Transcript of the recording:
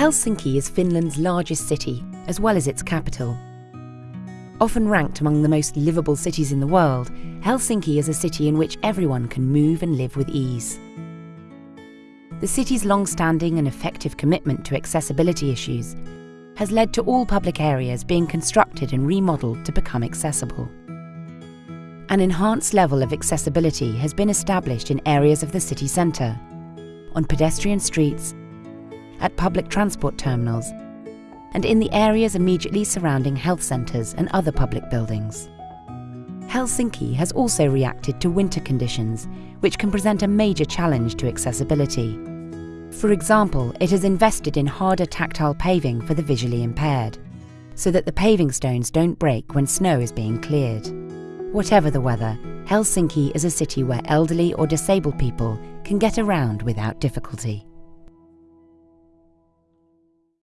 Helsinki is Finland's largest city, as well as its capital. Often ranked among the most livable cities in the world, Helsinki is a city in which everyone can move and live with ease. The city's long-standing and effective commitment to accessibility issues has led to all public areas being constructed and remodelled to become accessible. An enhanced level of accessibility has been established in areas of the city centre, on pedestrian streets, at public transport terminals, and in the areas immediately surrounding health centres and other public buildings. Helsinki has also reacted to winter conditions, which can present a major challenge to accessibility. For example, it has invested in harder tactile paving for the visually impaired, so that the paving stones don't break when snow is being cleared. Whatever the weather, Helsinki is a city where elderly or disabled people can get around without difficulty.